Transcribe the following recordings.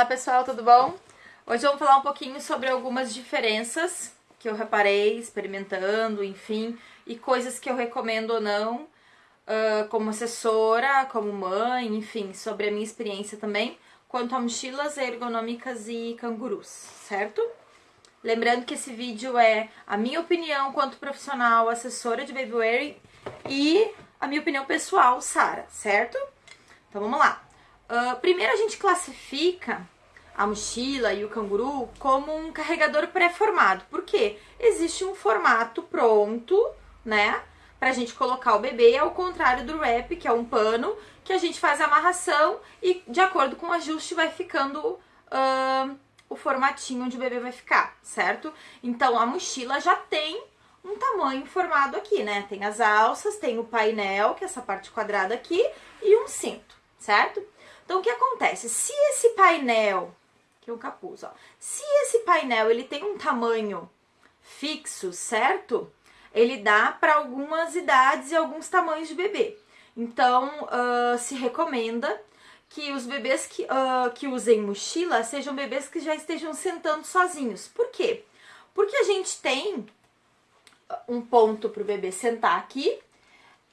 Olá pessoal, tudo bom? Hoje vamos falar um pouquinho sobre algumas diferenças que eu reparei experimentando, enfim, e coisas que eu recomendo ou não, uh, como assessora, como mãe, enfim, sobre a minha experiência também, quanto a mochilas ergonômicas e cangurus, certo? Lembrando que esse vídeo é a minha opinião quanto profissional, assessora de babywear e a minha opinião pessoal, Sara, certo? Então vamos lá. Uh, primeiro a gente classifica a mochila e o canguru como um carregador pré-formado. Por quê? Existe um formato pronto, né? Pra gente colocar o bebê, ao contrário do wrap, que é um pano, que a gente faz a amarração e de acordo com o ajuste vai ficando uh, o formatinho onde o bebê vai ficar, certo? Então a mochila já tem um tamanho formado aqui, né? Tem as alças, tem o painel, que é essa parte quadrada aqui, e um cinto, certo? Então, o que acontece? Se esse painel, que é o capuz, ó, se esse painel ele tem um tamanho fixo, certo? Ele dá para algumas idades e alguns tamanhos de bebê. Então, uh, se recomenda que os bebês que, uh, que usem mochila sejam bebês que já estejam sentando sozinhos. Por quê? Porque a gente tem um ponto para o bebê sentar aqui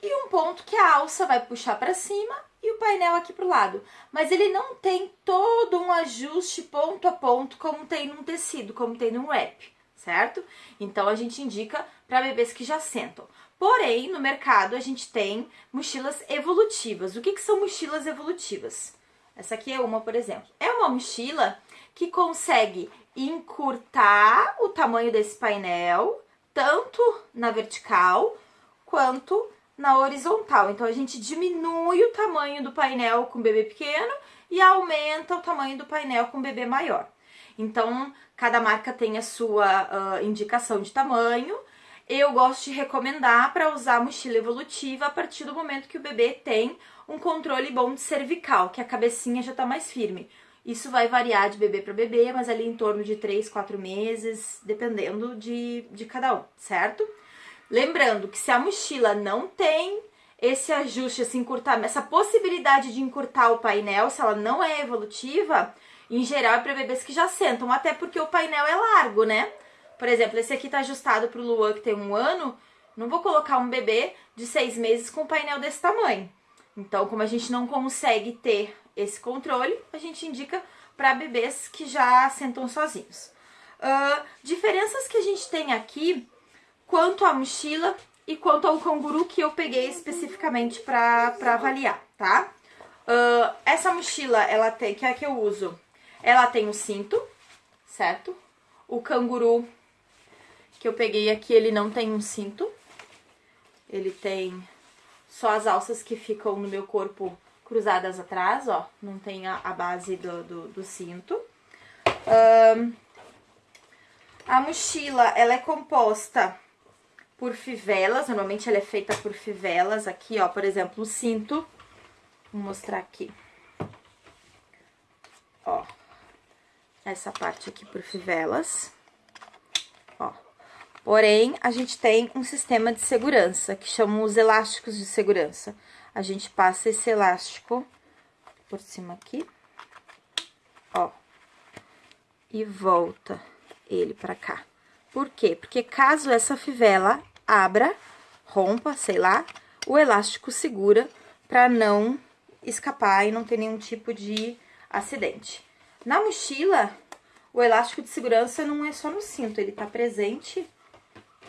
e um ponto que a alça vai puxar para cima e o painel aqui pro lado. Mas ele não tem todo um ajuste ponto a ponto como tem num tecido, como tem num wrap, certo? Então a gente indica para bebês que já sentam. Porém, no mercado a gente tem mochilas evolutivas. O que, que são mochilas evolutivas? Essa aqui é uma, por exemplo. É uma mochila que consegue encurtar o tamanho desse painel, tanto na vertical quanto na horizontal. Então, a gente diminui o tamanho do painel com bebê pequeno e aumenta o tamanho do painel com bebê maior. Então, cada marca tem a sua uh, indicação de tamanho. Eu gosto de recomendar para usar mochila evolutiva a partir do momento que o bebê tem um controle bom de cervical, que a cabecinha já está mais firme. Isso vai variar de bebê para bebê, mas ali em torno de 3, 4 meses, dependendo de, de cada um, certo? Lembrando que se a mochila não tem esse ajuste, esse encurtar, essa possibilidade de encurtar o painel, se ela não é evolutiva, em geral é para bebês que já sentam, até porque o painel é largo, né? Por exemplo, esse aqui tá ajustado pro Luan que tem um ano, não vou colocar um bebê de seis meses com um painel desse tamanho. Então, como a gente não consegue ter esse controle, a gente indica para bebês que já sentam sozinhos. Uh, diferenças que a gente tem aqui quanto à mochila e quanto ao canguru que eu peguei especificamente para avaliar, tá? Uh, essa mochila, ela tem, que é a que eu uso, ela tem um cinto, certo? O canguru que eu peguei aqui, ele não tem um cinto. Ele tem só as alças que ficam no meu corpo cruzadas atrás, ó. Não tem a, a base do, do, do cinto. Um, a mochila, ela é composta por fivelas, normalmente ela é feita por fivelas, aqui ó, por exemplo, o cinto, vou mostrar aqui, ó, essa parte aqui por fivelas, ó, porém, a gente tem um sistema de segurança, que chamam os elásticos de segurança, a gente passa esse elástico por cima aqui, ó, e volta ele pra cá. Por quê? Porque caso essa fivela abra, rompa, sei lá, o elástico segura para não escapar e não ter nenhum tipo de acidente. Na mochila, o elástico de segurança não é só no cinto, ele tá presente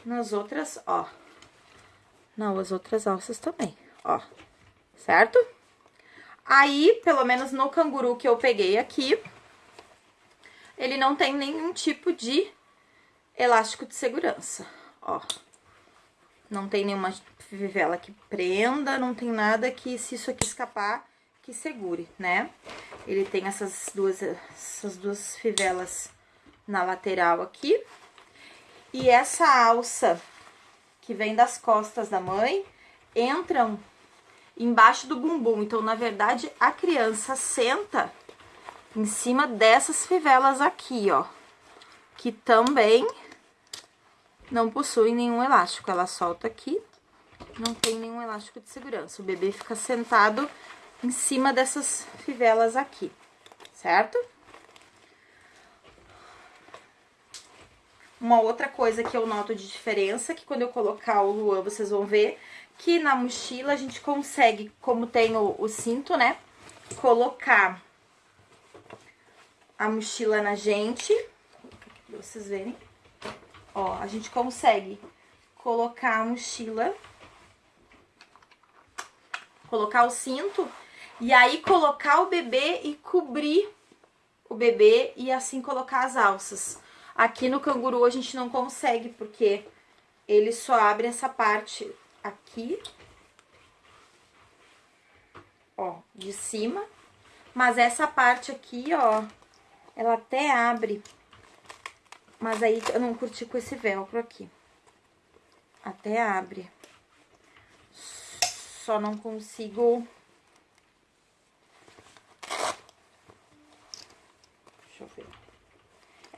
nas outras, ó. Nas outras alças também, ó. Certo? Aí, pelo menos no canguru que eu peguei aqui, ele não tem nenhum tipo de elástico de segurança, ó. Não tem nenhuma fivela que prenda, não tem nada que, se isso aqui escapar, que segure, né? Ele tem essas duas, essas duas fivelas na lateral aqui. E essa alça que vem das costas da mãe, entram embaixo do bumbum. Então, na verdade, a criança senta em cima dessas fivelas aqui, ó. Que também não possui nenhum elástico. Ela solta aqui, não tem nenhum elástico de segurança. O bebê fica sentado em cima dessas fivelas aqui, certo? Uma outra coisa que eu noto de diferença, que quando eu colocar o Luan, vocês vão ver que na mochila a gente consegue, como tem o, o cinto, né? Colocar a mochila na gente, pra vocês verem ó, a gente consegue colocar a mochila, colocar o cinto, e aí colocar o bebê e cobrir o bebê e assim colocar as alças. Aqui no canguru a gente não consegue, porque ele só abre essa parte aqui, ó, de cima. Mas essa parte aqui, ó, ela até abre. Mas aí eu não curti com esse velcro aqui. Até abre. Só não consigo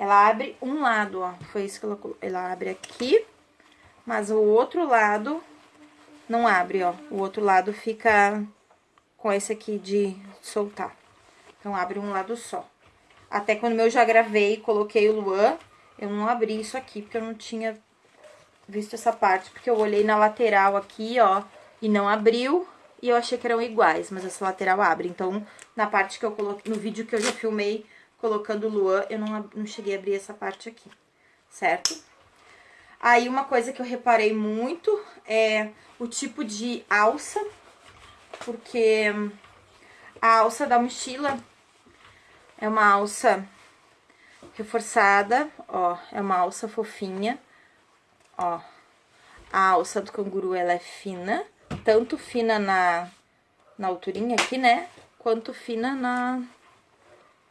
Ela abre um lado, ó. Foi isso que ela. Ela abre aqui, mas o outro lado não abre, ó. O outro lado fica com esse aqui de soltar. Então, abre um lado só. Até quando eu já gravei coloquei o Luan, eu não abri isso aqui, porque eu não tinha visto essa parte. Porque eu olhei na lateral aqui, ó, e não abriu. E eu achei que eram iguais, mas essa lateral abre. Então, na parte que eu coloquei, no vídeo que eu já filmei, colocando o Luan, eu não, não cheguei a abrir essa parte aqui, certo? Aí, uma coisa que eu reparei muito é o tipo de alça, porque a alça da mochila é uma alça reforçada, ó, é uma alça fofinha, ó. A alça do canguru, ela é fina, tanto fina na, na alturinha aqui, né, quanto fina na,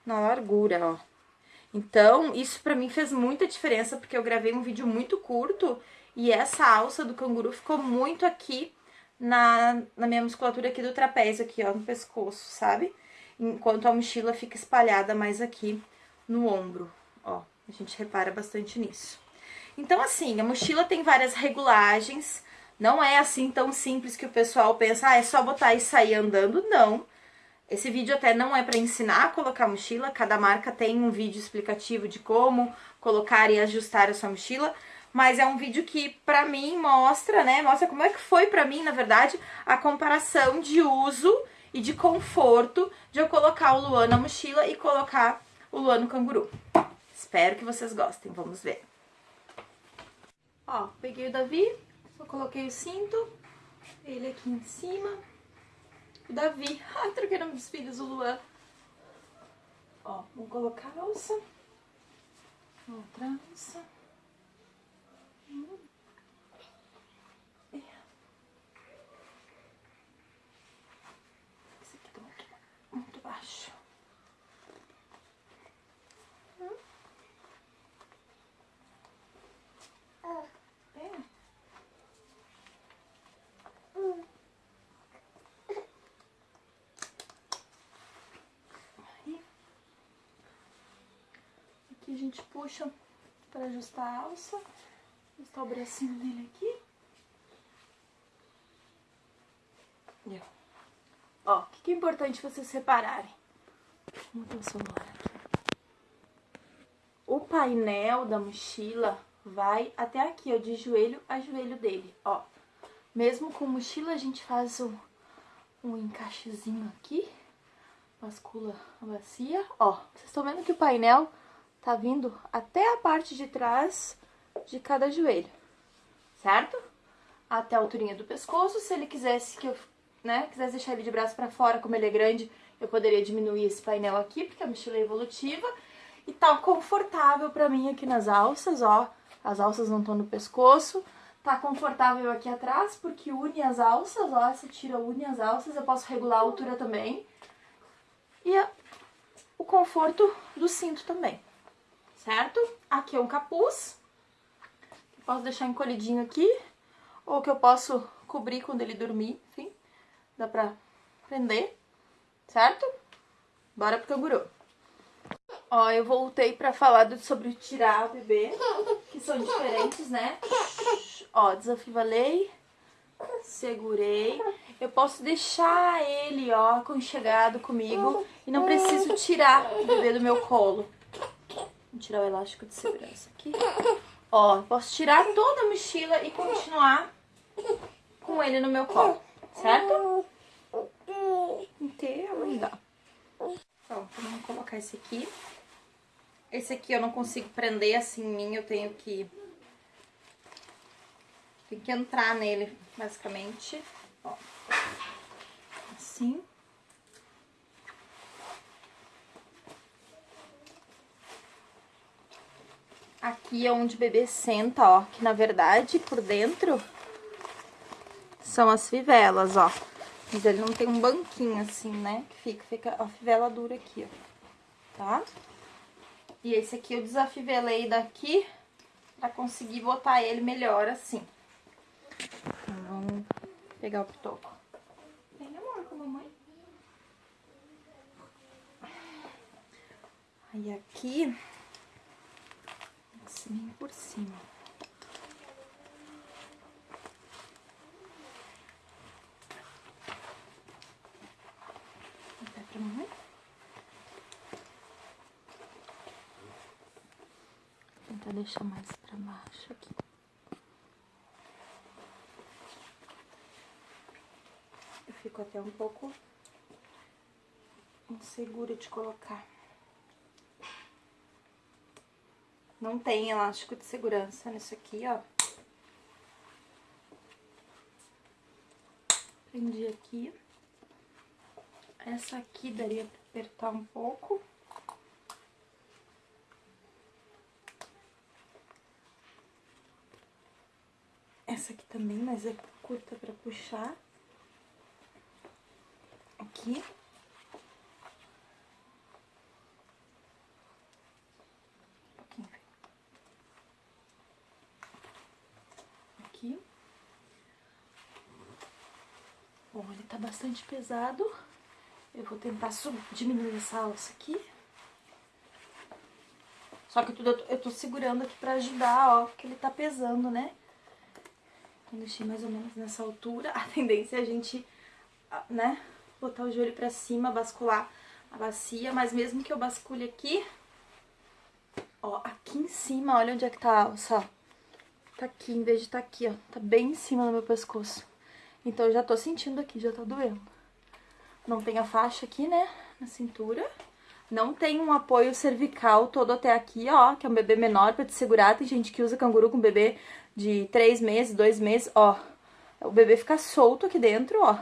na largura, ó. Então, isso pra mim fez muita diferença, porque eu gravei um vídeo muito curto e essa alça do canguru ficou muito aqui na, na minha musculatura aqui do trapézio, aqui, ó, no pescoço, sabe? Enquanto a mochila fica espalhada mais aqui no ombro, ó. A gente repara bastante nisso. Então, assim, a mochila tem várias regulagens, não é assim tão simples que o pessoal pensa, ah, é só botar e sair andando, não. Esse vídeo até não é para ensinar a colocar mochila, cada marca tem um vídeo explicativo de como colocar e ajustar a sua mochila, mas é um vídeo que pra mim mostra, né, mostra como é que foi pra mim, na verdade, a comparação de uso e de conforto de eu colocar o Luan na mochila e colocar o Luan no canguru. Espero que vocês gostem, vamos ver. Ó, peguei o Davi, só coloquei o cinto, ele aqui em cima, o Davi. Ai, troquei o nome dos filhos, o Luan. Ó, vamos colocar a alça. Outra alça. Hum. Esse aqui tá muito, muito baixo. Hum. É. Hum. Aqui a gente puxa para ajustar a alça. Ajustar o bracinho dele aqui. E, ó. Ó, o que, que é importante vocês repararem? Vamos ver o celular aqui. O painel da mochila vai até aqui, ó, de joelho a joelho dele, ó. Mesmo com mochila, a gente faz um, um encaixezinho aqui, bascula a bacia. Ó, vocês estão vendo que o painel tá vindo até a parte de trás de cada joelho, certo? Até a alturinha do pescoço, se ele quisesse que eu, né, quisesse deixar ele de braço para fora, como ele é grande, eu poderia diminuir esse painel aqui, porque a mochila é evolutiva. E tá confortável pra mim aqui nas alças, ó, as alças não estão no pescoço. Tá confortável aqui atrás, porque une as alças, ó, essa tira une as alças, eu posso regular a altura também. E o conforto do cinto também certo? Aqui é um capuz, que posso deixar encolhidinho aqui, ou que eu posso cobrir quando ele dormir, enfim, dá pra prender, certo? Bora pro canguru. Ó, eu voltei pra falar sobre tirar o bebê, que são diferentes, né? Ó, desafivalei, segurei. Eu posso deixar ele, ó, aconchegado comigo e não preciso tirar o bebê do meu colo. Vou tirar o elástico de segurança aqui. Ó, posso tirar toda a mochila e continuar com ele no meu colo, certo? Inteiro, dá. Então, vamos colocar esse aqui. Esse aqui eu não consigo prender assim em mim, eu tenho que... Tem que entrar nele, basicamente. Ó. Assim. Aqui é onde o bebê senta, ó. Que na verdade, por dentro, são as fivelas, ó. Mas ele não tem um banquinho assim, né? Que fica, fica a fivela dura aqui, ó. Tá? E esse aqui eu desafivelei daqui pra conseguir botar ele melhor assim. Então, vamos pegar o pitoco. Vem, amor, com a mamãe. Aí aqui assim por cima. Vai pra mamãe? Tentar deixar mais pra baixo aqui. Eu fico até um pouco insegura de colocar. Não tem elástico de segurança nisso aqui, ó. Prendi aqui. Essa aqui daria pra apertar um pouco. Essa aqui também, mas é curta pra puxar. Aqui. Bom, ele tá bastante pesado. Eu vou tentar diminuir essa alça aqui. Só que tudo eu tô, eu tô segurando aqui pra ajudar, ó, porque ele tá pesando, né? Então, deixei mais ou menos nessa altura. A tendência é a gente, né, botar o joelho pra cima, bascular a bacia. Mas mesmo que eu bascule aqui, ó, aqui em cima, olha onde é que tá a alça, ó. Tá aqui, em vez de tá aqui, ó. Tá bem em cima do meu pescoço. Então, eu já tô sentindo aqui, já tá doendo. Não tem a faixa aqui, né, na cintura. Não tem um apoio cervical todo até aqui, ó, que é um bebê menor pra te segurar. Tem gente que usa canguru com bebê de três meses, dois meses, ó. O bebê fica solto aqui dentro, ó.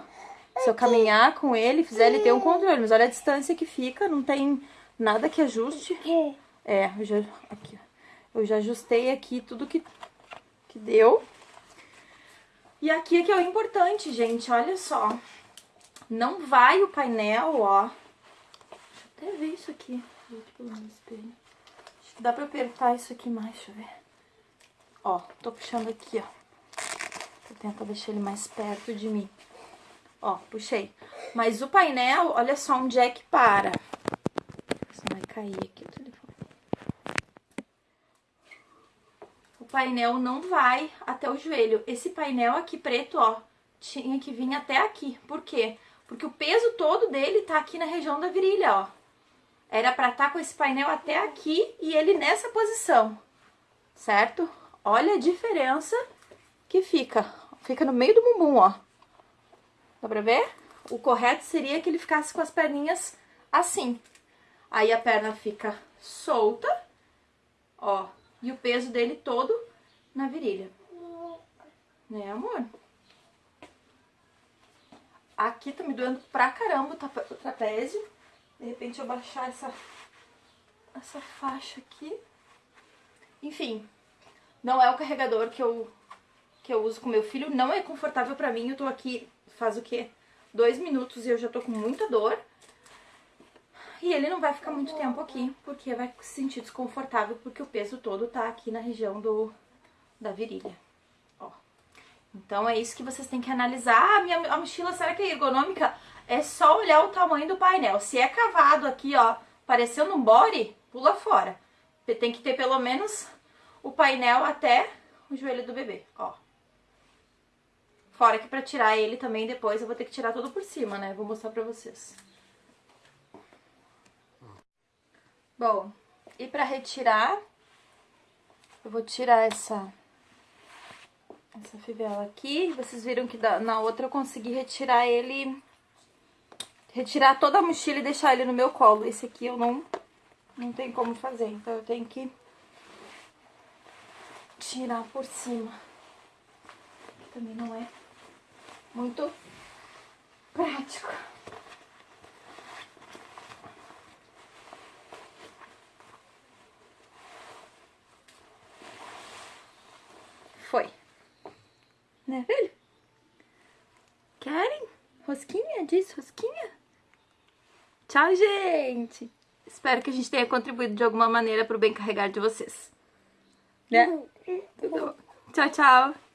Se eu caminhar com ele, fizer ele ter um controle. Mas olha a distância que fica, não tem nada que ajuste. É, eu já, aqui, ó. Eu já ajustei aqui tudo que, que deu. E aqui é que é o importante, gente, olha só. Não vai o painel, ó. Deixa eu até ver isso aqui. dá pra apertar isso aqui mais, deixa eu ver. Ó, tô puxando aqui, ó. Vou tentar deixar ele mais perto de mim. Ó, puxei. Mas o painel, olha só onde é que para. Só vai cair aqui o painel não vai até o joelho. Esse painel aqui preto, ó, tinha que vir até aqui. Por quê? Porque o peso todo dele tá aqui na região da virilha, ó. Era pra estar tá com esse painel até aqui e ele nessa posição, certo? Olha a diferença que fica. Fica no meio do bumbum, ó. Dá pra ver? O correto seria que ele ficasse com as perninhas assim. Aí a perna fica solta, ó, e o peso dele todo na virilha. Né, amor? Aqui tá me doendo pra caramba o trapézio. De repente eu baixar essa, essa faixa aqui. Enfim, não é o carregador que eu, que eu uso com meu filho. Não é confortável pra mim. Eu tô aqui faz o quê? Dois minutos e eu já tô com muita dor. E ele não vai ficar muito tempo aqui, porque vai se sentir desconfortável, porque o peso todo tá aqui na região do, da virilha. Ó. Então é isso que vocês têm que analisar. Ah, minha a mochila, será que é ergonômica? É só olhar o tamanho do painel. Se é cavado aqui, ó, parecendo um body, pula fora. Tem que ter pelo menos o painel até o joelho do bebê, ó. Fora que pra tirar ele também depois eu vou ter que tirar tudo por cima, né? Vou mostrar pra vocês. Bom, e para retirar, Eu vou tirar essa, essa fivela aqui. Vocês viram que na outra eu consegui retirar ele... Retirar toda a mochila e deixar ele no meu colo. Esse aqui eu não, não tem como fazer. Então eu tenho que tirar por cima. Também não é muito prático. Foi. Né, filho? Querem? Rosquinha? Diz rosquinha? Tchau, gente! Espero que a gente tenha contribuído de alguma maneira para o bem carregar de vocês. Né? Tudo bom. Tchau, tchau!